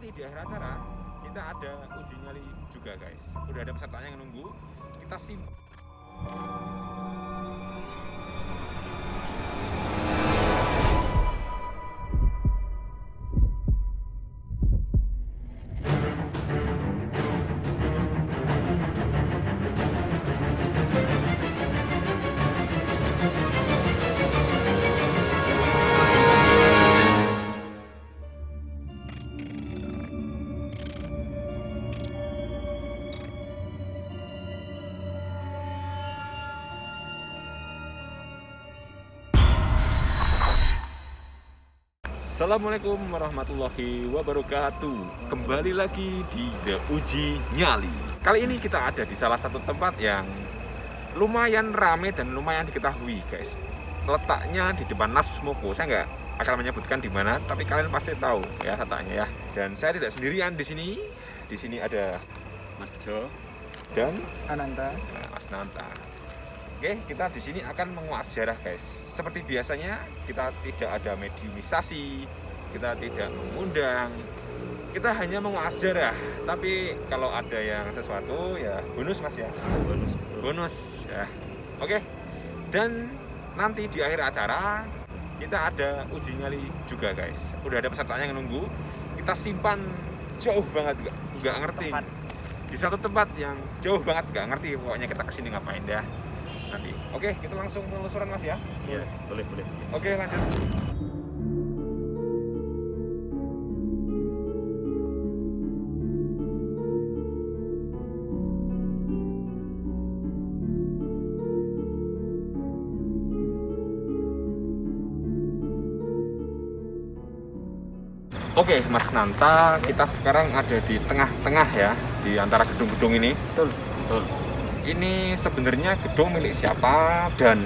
nanti di akhir acara kita ada uji nyali juga guys. Udah ada pesertanya yang nunggu kita sim Assalamualaikum warahmatullahi wabarakatuh. Kembali lagi di The Uji Nyali. Kali ini kita ada di salah satu tempat yang lumayan rame dan lumayan diketahui guys. Letaknya di depan Nasmoko Saya nggak akan menyebutkan di mana, tapi kalian pasti tahu ya letaknya ya. Dan saya tidak sendirian di sini. Di sini ada Mas Jo dan Ananta. Nah, Mas Nanta. Oke, kita di sini akan menguak sejarah, guys. Seperti biasanya, kita tidak ada mediumisasi, kita tidak mengundang, kita hanya menguak sejarah. Tapi kalau ada yang sesuatu, ya bonus mas ya, bonus, bonus ya. Oke, dan nanti di akhir acara kita ada uji nyali juga, guys. Udah ada pesertanya yang nunggu. Kita simpan jauh banget, nggak nggak ngerti tempat. di satu tempat yang jauh banget nggak ngerti pokoknya kita ke sini ngapain dah nanti oke kita langsung penelusuran mas ya Iya, boleh boleh. oke lanjut Oke, Mas Nanta, kita sekarang ada di tengah-tengah ya, di antara gedung-gedung ini. Betul, betul. Ini sebenarnya gedung milik siapa dan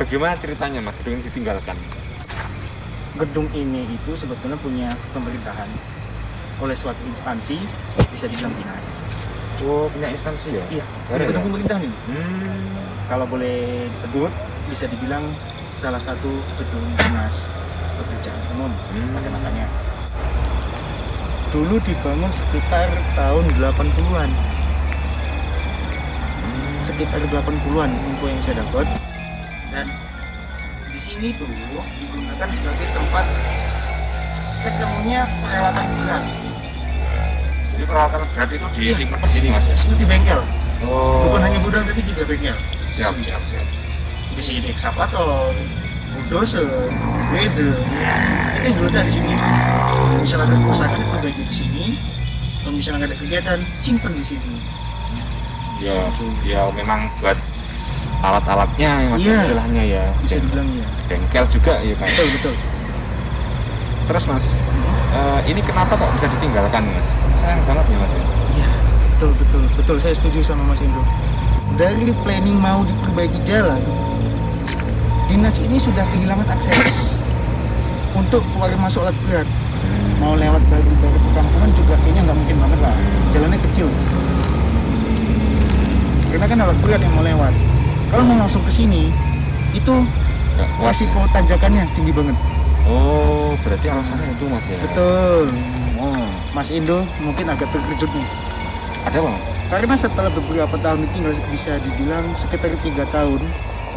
bagaimana ceritanya Mas gedung ini ditinggalkan? Gedung ini itu sebetulnya punya pemerintahan oleh suatu instansi bisa dibilang dinas. Oh, punya instansi ya? Iya, Ada gedung ya? pemerintahan ini. Hmm. Kalau boleh disebut bisa dibilang salah satu gedung dinas pekerjaan umum Hmm. pada masanya. Dulu dibangun sekitar tahun 80-an. Sekitar 80-an info yang saya dapat. Dan di sini tuh digunakan sebagai tempat ketemunya peralatan berat Jadi peralatan berat itu disimpan di sini Mas ya? seperti bengkel. Oh. Bukan hanya gudang tapi juga bengkel. siap, siap, siap. Di sini ekskavator, bulldozer, grader, itu yang diletak di sini. Misalnya ada kerusakan perbaiki di sini. Kalau misalnya ada kegiatan, simpan di sini. Ya, ya memang buat alat-alatnya ya Mas Iya. istilahnya ya. Bisa dibilang ya. Bengkel juga ya kan. Betul betul. Terus Mas, eh, ini kenapa kok bisa ditinggalkan Mas? Sayang banget ya Mas. ya? Iya, betul betul betul. Saya setuju sama Mas Indro. Dari planning mau diperbaiki jalan, dinas ini sudah kehilangan akses untuk keluar masuk alat berat. Mau lewat dari dari perkampungan juga kayaknya nggak mungkin banget lah. Jalannya kecil. Karena kan alat berat yang mau lewat. Kalau mau langsung ke sini, itu kuat. resiko tanjakannya tinggi banget. Oh, berarti alasannya itu Mas ya? Betul. Oh, Mas Indo mungkin agak terkejut nih. ada apa Mas? Karena setelah beberapa tahun ditinggal bisa dibilang sekitar tiga tahun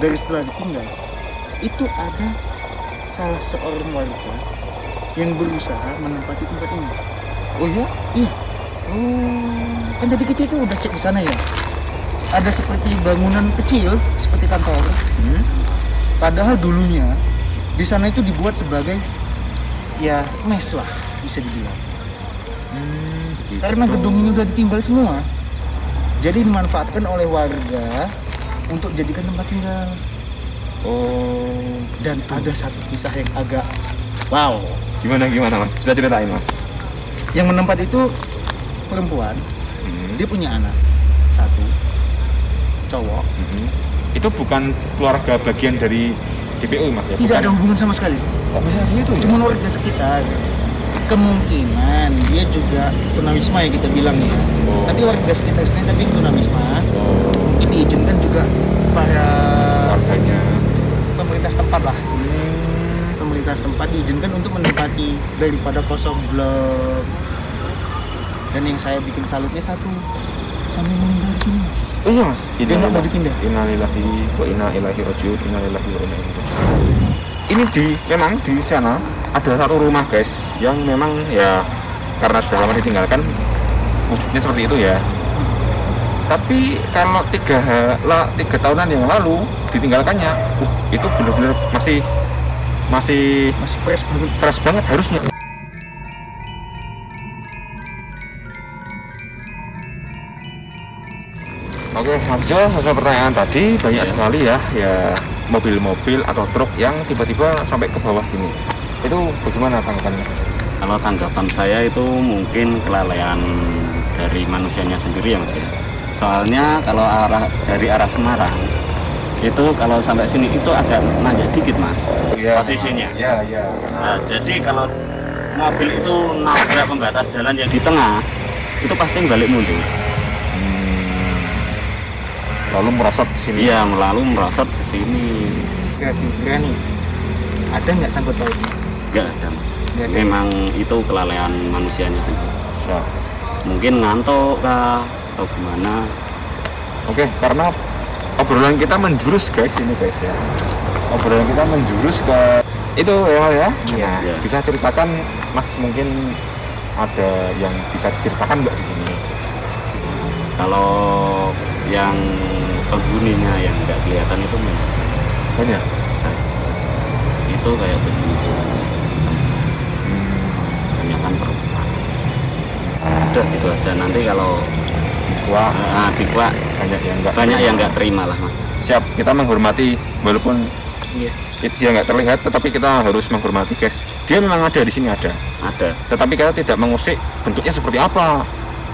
dari setelah ditinggal itu ada salah seorang warga yang berusaha menempati tempat ini. Oh iya? Iya. Oh, kan tadi kita itu udah cek di sana ya. Ada seperti bangunan kecil seperti kantor. Hmm? Padahal dulunya di sana itu dibuat sebagai ya mes lah bisa dibilang. Hmm. Karena gedung ini udah ditinggal semua. Jadi dimanfaatkan oleh warga untuk jadikan tempat tinggal. Oh, Dan ada satu kisah yang agak wow. gimana gimana Mas? Bisa ceritain Mas? Yang menempat itu perempuan, Hmm. dia punya anak satu, cowok. Mhm. Itu bukan keluarga bagian dari DPU Mas ya? Tidak Bukan? ada hubungan sama sekali. Kok bisa gitu ya? Cuma warga sekitar. Kemungkinan dia juga tunawisma ya kita bilang ya. Oh. Tapi warga sekitar sini tapi tunawisma. Oh, Mungkin diizinkan juga para keluarganya. pemerintah setempat lah. Hmm. Pemerintah pemerintah setempat diizinkan untuk menempati daripada kosong blok dan yang saya bikin salutnya satu sampai meninggal mas iya mas. Dia nggak mau dipindah? innalillahi wa inna ilaihi rajiun. Innalillahi wa inna ilaihi ini di memang di sana ada satu rumah guys yang memang ya karena sudah lama ditinggalkan wujudnya seperti itu ya. Tapi kalau tiga lah tiga tahunan yang lalu ditinggalkannya uh, itu benar-benar masih masih masih fresh banget. fresh banget harusnya Oke, Hamzah, sesuai pertanyaan tadi banyak sekali ya, ya mobil-mobil atau truk yang tiba-tiba sampai ke bawah sini. Itu bagaimana tanggapannya? Kalau tanggapan saya itu mungkin kelalaian dari manusianya sendiri ya mas ya. Soalnya kalau arah dari arah Semarang itu kalau sampai sini itu agak nanjak dikit mas posisinya. Ya, ya. Nah, jadi kalau mobil itu nabrak pembatas jalan yang di tengah itu pasti balik mundur. Lalu merosot ke sini. Iya melalui merosot ke sini. berani ada nggak sangkut pautnya Enggak ada mas. Nggak ada. Memang itu kelalaian manusianya sendiri. Ya. Mungkin ngantuk kah atau gimana? Oke, karena obrolan kita menjurus guys ini guys ya. Obrolan kita menjurus ke itu ya ya. Iya. Iya. Bisa ceritakan Mas mungkin ada yang bisa diceritakan nggak di sini? Kalau yang penghuninya yang nggak kelihatan itu memang Banyak. itu kayak sejenis kebanyakan perempuan. Udah itu aja. Nanti kalau Wah, nah, dikuak. Banyak yang nggak banyak yang nggak terima lah mas. Siap kita menghormati walaupun iya. it- dia nggak terlihat tetapi kita harus menghormati guys. Dia memang ada di sini ada. Ada. Tetapi kita tidak mengusik bentuknya seperti apa.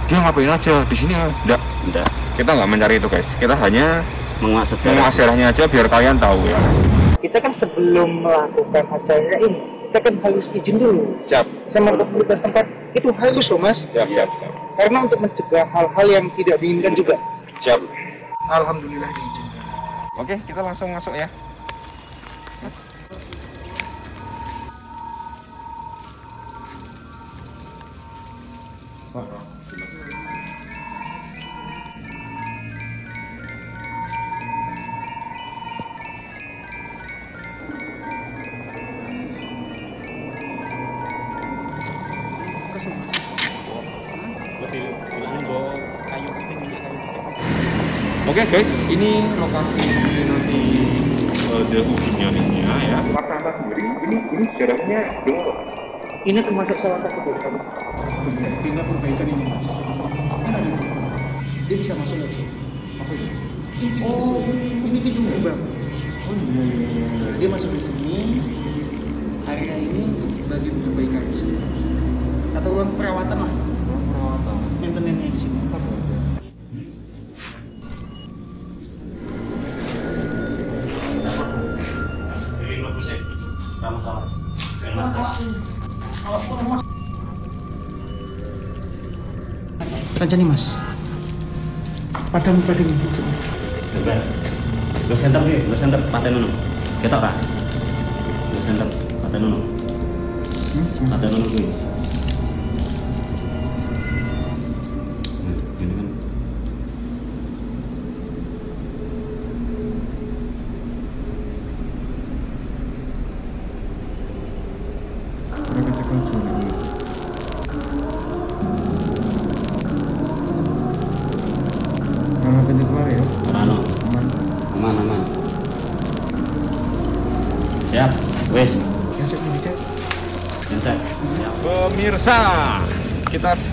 Dia ngapain aja di sini enggak enggak kita nggak mencari itu guys. Kita hanya menguak sejarah. menguak sejarahnya aja biar kalian tahu ya. Kita kan sebelum melakukan acara ini kita kan harus izin dulu. Siap. Sama komunitas tempat itu harus loh mas. Siap siap siap, karena untuk mencegah hal-hal yang tidak diinginkan juga. Siap. alhamdulillah diizinkan. Oke kita langsung masuk ya ini lokasi nanti uh, the nyalinya ya. Martanda sendiri, ini ini sejarahnya dulu. ini termasuk salah satu dosa tinggal perbaikan ini mas. Kan ada dia bisa masuk lagi. Apa itu? Ini oh ini pintu gerbang. Oh iya iya iya dia masuk di sini. Area ini bagian perbaikan di sini. Atau ruang perawatan lah Rancani mas padam padam Coba. Lo center nih, lo center paten nunu. Kita kah? Lo center paten nunu. Paten nunu nih.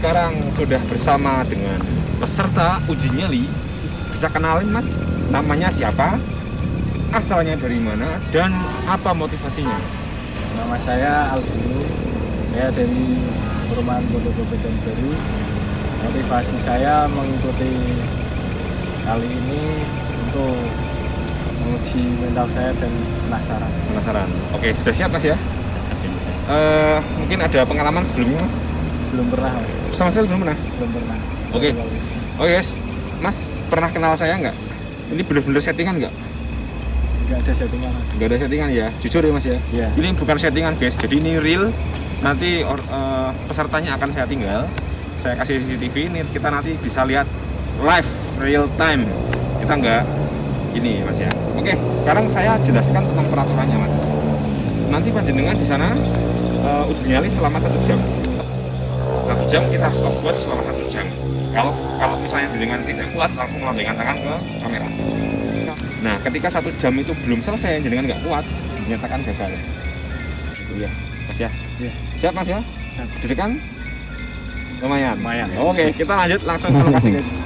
Sekarang sudah bersama dengan peserta uji nyali. Bisa kenalin mas, namanya siapa? Asalnya dari mana dan apa motivasinya? Nama saya Aldino. Saya dari Perumahan Beton Baru. Motivasi saya mengikuti kali ini untuk menguji mental saya dan penasaran. Penasaran? Oke, sudah siap mas ya? Eh, mungkin ada pengalaman sebelumnya mas? Belum pernah, Sama saya belum pernah. belum pernah. Oke. Oke guys, mas pernah kenal saya nggak? Ini bener-bener settingan nggak? nggak ada settingan nggak ada settingan ya? Jujur ya mas ya? Iya. ini bukan settingan guys. Jadi ini real. Nanti or- eh, pesertanya akan saya tinggal. Saya kasih CCTV ini kita nanti bisa lihat live real time. Kita nggak ini mas ya? Oke. Sekarang saya jelaskan tentang peraturannya mas. Nanti panjenengan di sana eh, uji nyali selama satu jam satu jam kita stop buat selama satu jam kalau kalau misalnya jenengan tidak kuat langsung melambaikan tangan ke kamera Nah, ketika satu jam itu belum selesai, jenengan nggak kuat, dinyatakan gagal. Iya, Mas ya. Iya. Siap Mas ya? Siap. Dedekan? Lumayan. Lumayan, ya. Oke, kita lanjut langsung ke lokasi guys.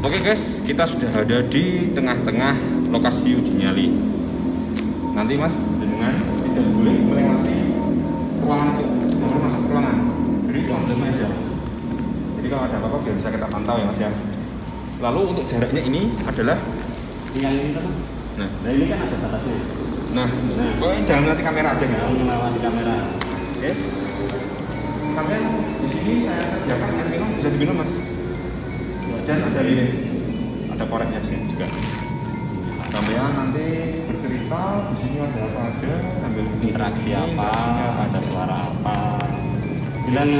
Oke guys, kita sudah ada di tengah-tengah lokasi uji nyali. Nanti Mas, jenengan tidak boleh melewati ruangan itu, baru masuk ruangan. Jadi langsung aja. Jadi kalau ada apa-apa biar bisa kita pantau ya Mas ya. Lalu untuk jaraknya ini adalah, yang ini kan nah, nah ini kan ada batasnya nah, pokoknya jangan nanti kamera aja jangan gitu. melewati kamera Oke. Sampai di sini saya kerjakan air minum bisa diminum mas. Dan ada lilin, ada koreknya sih juga. Sampean nanti bercerita di sini ada apa aja, sambil interaksi apa ada suara apa bilang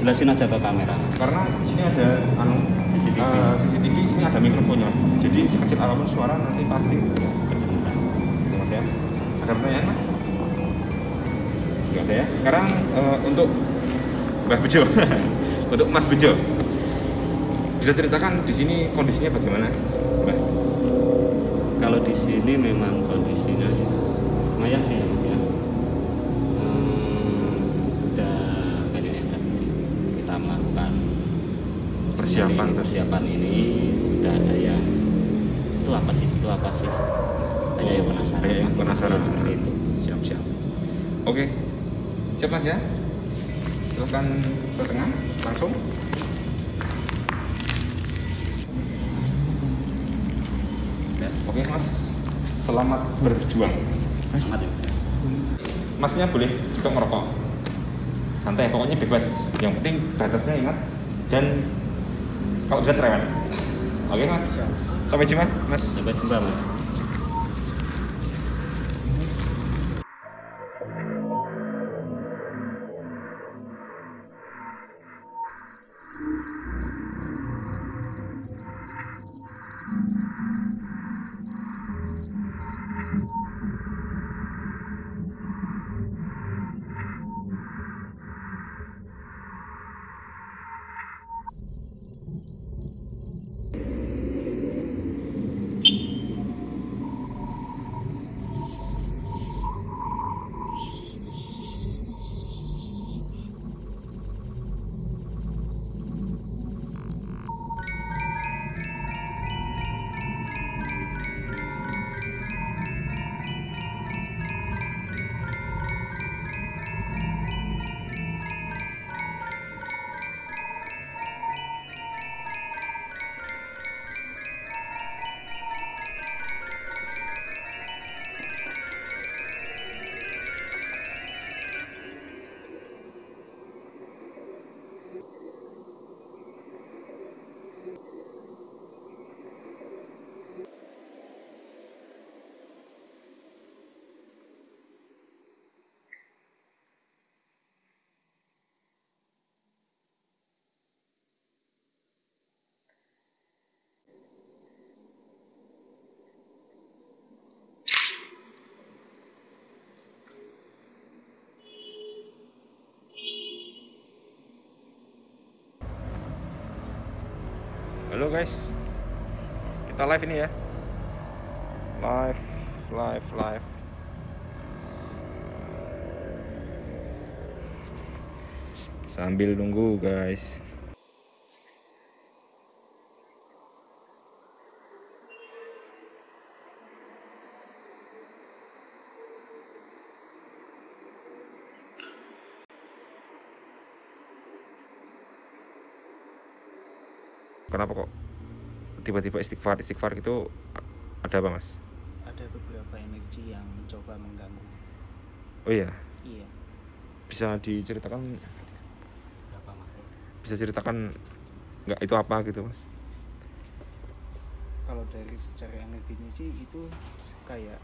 jelasin aja ke kamera Karena di sini ada anu CCTV. eh, CCTV ini ada mikrofonnya. Jadi sekecil apa pun suara nanti pasti. Gitu mas ya. Ada pertanyaan mas? Enggak ada ya. Sekarang eh, untuk Mbah Bejo, untuk Mas Bejo, bisa ceritakan di sini kondisinya bagaimana, Mbah? kalau di sini memang kondisinya ya, lumayan sih ya Hmm, kita melakukan Persiapan ini, persiapan sudah ada yang itu apa sih itu apa sih hanya yang penasaran Kayak yang penasaran. seperti itu Siap siap. Oke, siap Mas ya. Silakan ke tengah langsung. Oke Mas, selamat berjuang. Selamat ya, Mas ya. Masnya boleh juga merokok. Santai, pokoknya bebas. Yang penting batasnya ingat dan kalau bisa cerewet. Oke Mas. Sampai jumpa Mas. sampai jumpa mas Halo guys, kita live ini ya. Live, live, live. Sambil nunggu guys. Kenapa kok? Tiba-tiba istighfar istighfar itu ada apa mas? Ada beberapa energi yang mencoba mengganggu. Oh iya? Iya. Bisa diceritakan? Berapa makhluk? bisa ceritakan nggak itu apa gitu mas? Kalau dari secara energinya sih itu kayak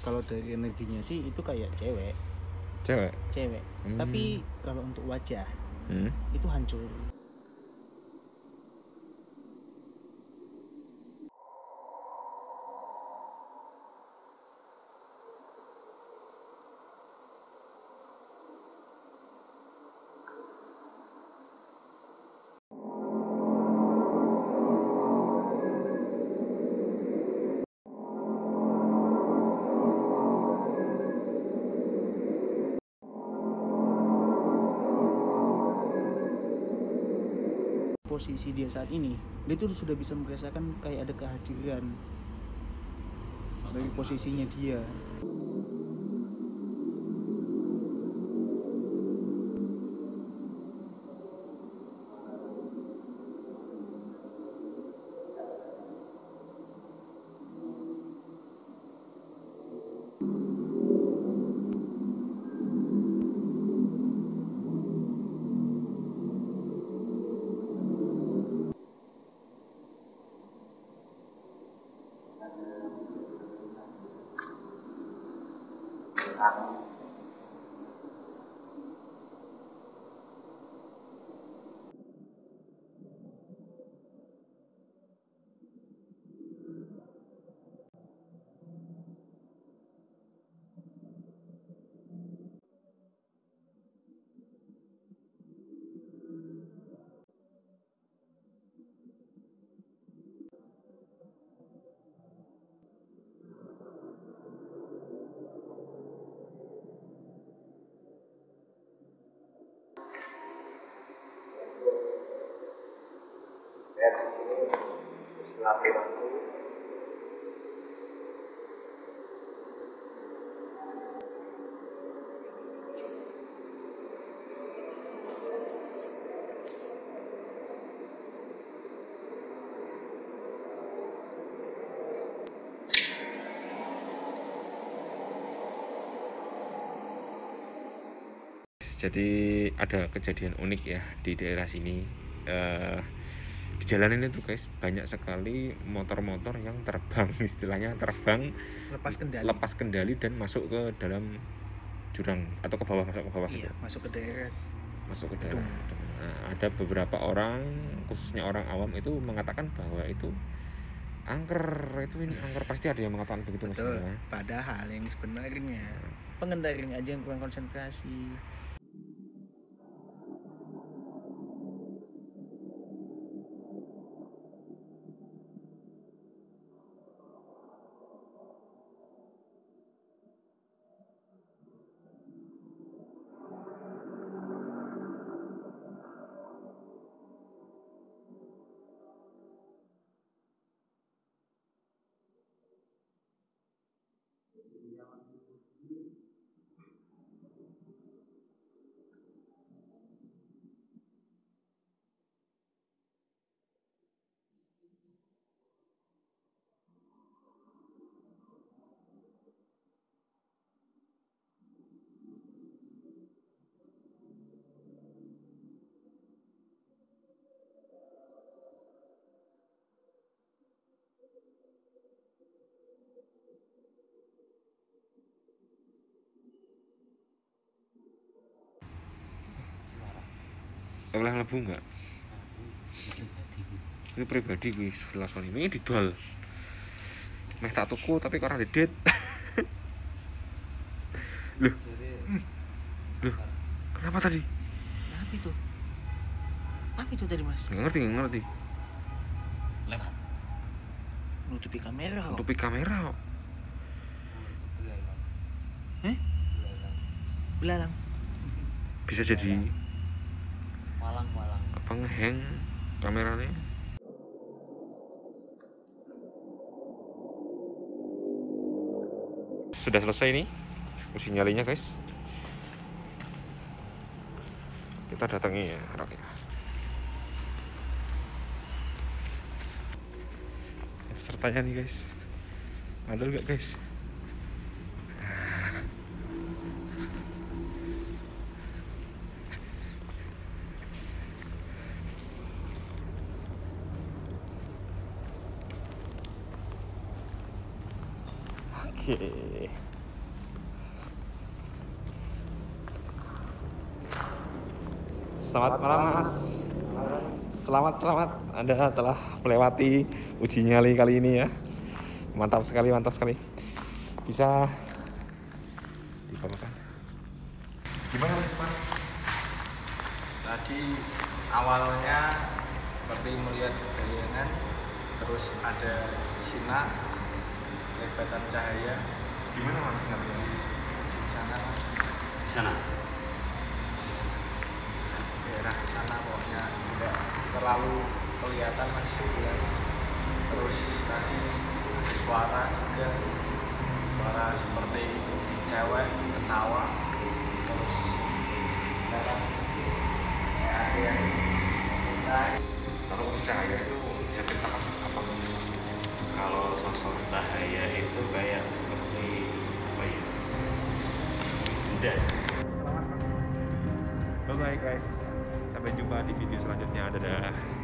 kalau dari energinya sih itu kayak cewek. Cewek? Cewek. Hmm. tapi kalau untuk wajah hmm. itu hancur posisi dia saat ini dia tuh sudah bisa merasakan kayak ada kehadiran dari posisinya dia happening. Jadi ada kejadian unik ya di daerah sini. Eh, di jalanan itu guys banyak sekali motor-motor yang terbang istilahnya terbang lepas kendali. lepas kendali dan masuk ke dalam jurang atau ke bawah masuk ke bawah. Iya gitu. masuk ke daerah. Masuk ke dalam Nah, ada beberapa orang khususnya orang awam itu mengatakan bahwa itu angker. Itu ini angker. Pasti ada yang mengatakan begitu mas. Betul. Ya. padahal yang sebenarnya pengendarinya aja yang kurang konsentrasi ಸಂಗೀತವನ್ನು oleh lebu enggak? Ini pribadi gue sebelah Sony ini dijual meh tak tuku tapi kok orang dedet loh. Loh. Kenapa tadi? Apa itu? Apa itu tadi mas? Nggak ngerti nggak ngerti. Lewat. nutupi kamera kok. tutupi kamera kok. belalang. Bisa jadi penghang kameranya. Sudah selesai nih usi nyalinya guys. Kita datangi ya oke pesertanya ya. nih guys. Ada nggak guys. Selamat malam Mas. Selamat selamat Anda telah melewati uji nyali kali ini ya. Mantap sekali, mantap sekali. Bisa dibawakan. Gimana Mas? Tadi awalnya seperti melihat bayangan, terus ada sinar, kelebatan cahaya Gimana Mas di sana, Di sana. Daerah sana pokoknya tidak terlalu kelihatan mas bulan. Terus tadi ada suara juga, suara seperti cewek ketawa, terus dalam kayak ada yang meminta Kalau cahaya itu bisa ceritakan apa? Kalau sosok cahaya itu kayak seperti apa ya? Benda. Bye bye guys. Sampai jumpa di video selanjutnya. Dadah.